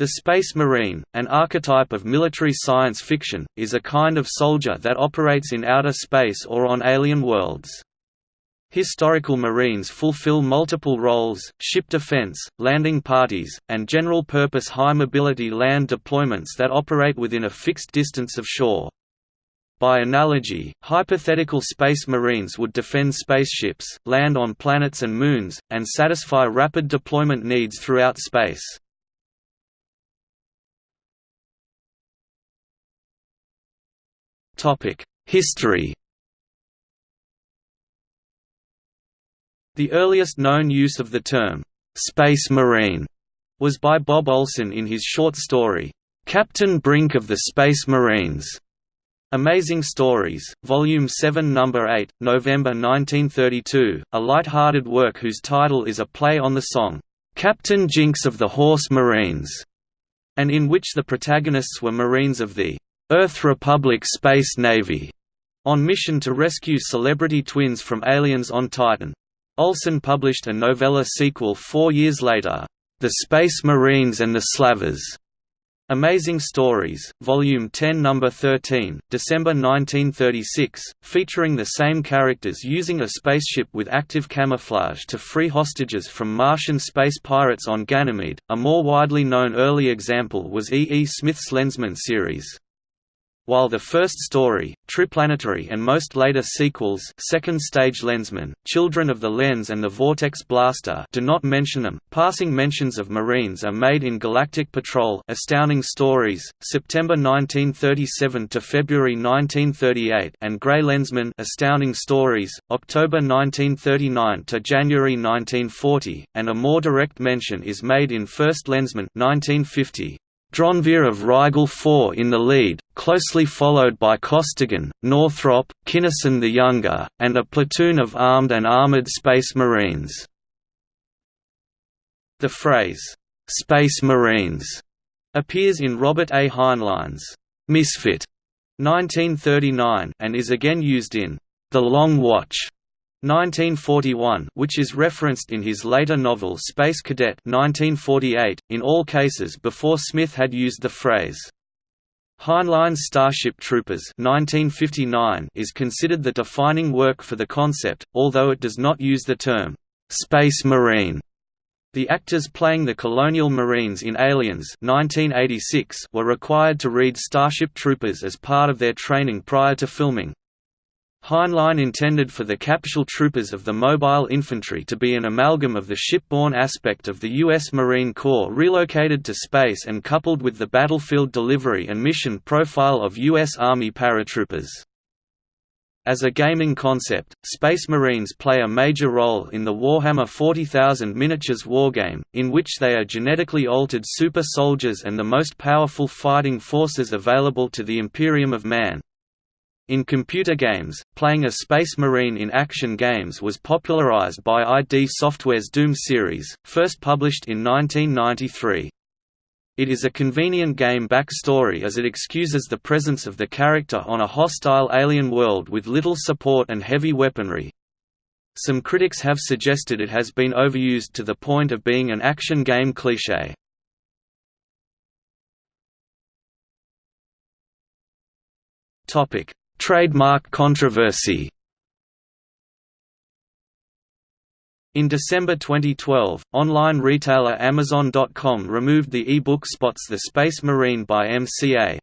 The Space Marine, an archetype of military science fiction, is a kind of soldier that operates in outer space or on alien worlds. Historical Marines fulfill multiple roles, ship defense, landing parties, and general-purpose high-mobility land deployments that operate within a fixed distance of shore. By analogy, hypothetical space marines would defend spaceships, land on planets and moons, and satisfy rapid deployment needs throughout space. History. The earliest known use of the term, "'Space Marine' was by Bob Olson in his short story, "'Captain Brink of the Space Marines' Amazing Stories, Volume 7 Number 8, November 1932, a light-hearted work whose title is a play on the song, "'Captain Jinx of the Horse Marines' and in which the protagonists were Marines of the Earth Republic Space Navy, on mission to rescue celebrity twins from aliens on Titan. Olson published a novella sequel four years later, The Space Marines and the Slavers. Amazing Stories, Volume 10 No. 13, December 1936, featuring the same characters using a spaceship with active camouflage to free hostages from Martian space pirates on Ganymede. A more widely known early example was E. E. Smith's Lensman series. While the first story, Triplanetary and most later sequels Second Stage Lensman, Children of the Lens and the Vortex Blaster do not mention them, passing mentions of Marines are made in Galactic Patrol Astounding Stories, September 1937 to February 1938 and Grey Lensman Astounding Stories, October 1939 to January 1940, and a more direct mention is made in First Lensman 1950. Dronvir of Rigel IV in the lead, closely followed by Costigan, Northrop, Kinnison the Younger, and a platoon of armed and armored Space Marines. The phrase, "'Space Marines' appears in Robert A. Heinlein's "'Misfit' 1939 and is again used in "'The Long Watch' 1941 which is referenced in his later novel Space Cadet 1948, in all cases before Smith had used the phrase. Heinlein's Starship Troopers 1959 is considered the defining work for the concept, although it does not use the term, "'Space Marine' The actors playing the Colonial Marines in Aliens 1986 were required to read Starship Troopers as part of their training prior to filming, Heinlein intended for the capsule troopers of the mobile infantry to be an amalgam of the shipborne aspect of the U.S. Marine Corps relocated to space and coupled with the battlefield delivery and mission profile of U.S. Army paratroopers. As a gaming concept, Space Marines play a major role in the Warhammer 40,000 miniatures wargame, in which they are genetically altered super soldiers and the most powerful fighting forces available to the Imperium of Man. In computer games, playing a Space Marine in action games was popularized by ID Software's Doom series, first published in 1993. It is a convenient game backstory as it excuses the presence of the character on a hostile alien world with little support and heavy weaponry. Some critics have suggested it has been overused to the point of being an action game cliché. Topic: Trademark controversy In December 2012, online retailer Amazon.com removed the e-book spots The Space Marine by MCA.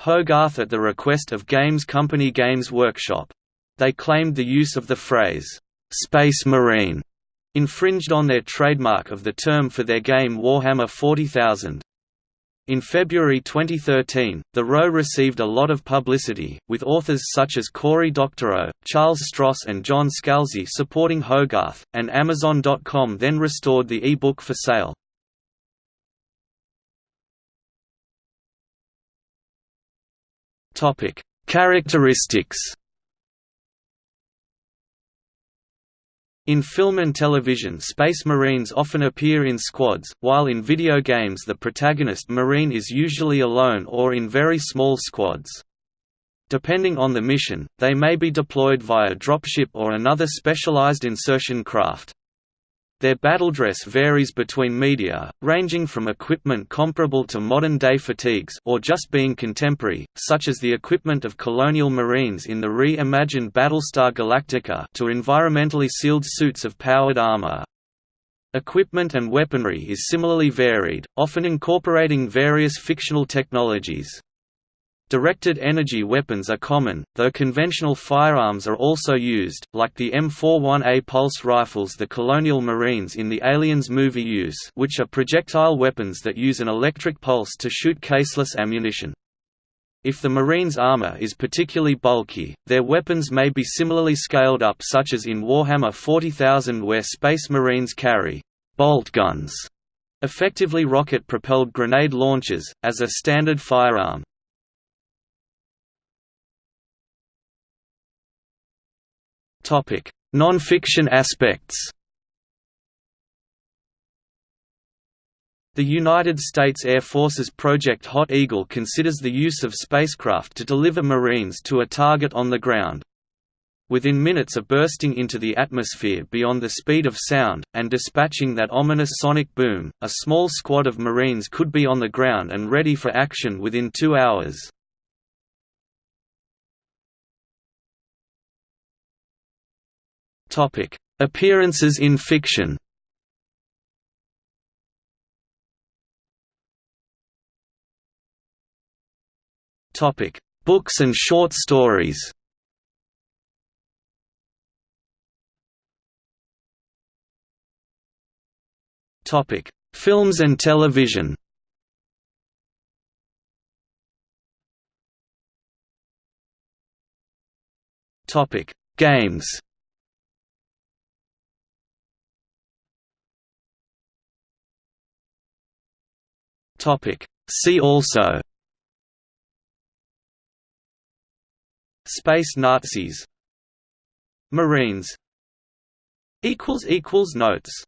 Hogarth at the request of games company Games Workshop. They claimed the use of the phrase, "'Space Marine' infringed on their trademark of the term for their game Warhammer 40,000. In February 2013, the row received a lot of publicity, with authors such as Cory Doctorow, Charles Stross and John Scalzi supporting Hogarth, and Amazon.com then restored the e-book for sale. Characteristics In film and television Space Marines often appear in squads, while in video games the protagonist Marine is usually alone or in very small squads. Depending on the mission, they may be deployed via dropship or another specialized insertion craft. Their battle dress varies between media, ranging from equipment comparable to modern-day fatigues or just being contemporary, such as the equipment of colonial marines in the re-imagined Battlestar Galactica to environmentally sealed suits of powered armor. Equipment and weaponry is similarly varied, often incorporating various fictional technologies. Directed energy weapons are common, though conventional firearms are also used, like the M41A pulse rifles the Colonial Marines in the Aliens movie use which are projectile weapons that use an electric pulse to shoot caseless ammunition. If the Marines' armor is particularly bulky, their weapons may be similarly scaled up such as in Warhammer 40,000 where Space Marines carry «bolt guns», effectively rocket-propelled grenade launchers, as a standard firearm. Non-fiction aspects The United States Air Force's Project Hot Eagle considers the use of spacecraft to deliver Marines to a target on the ground. Within minutes of bursting into the atmosphere beyond the speed of sound, and dispatching that ominous sonic boom, a small squad of Marines could be on the ground and ready for action within two hours. Topic: Appearances in fiction. Topic: Books and short stories. Topic: Films and television. Topic: Games. Topic. See also. Space Nazis. Marines. Notes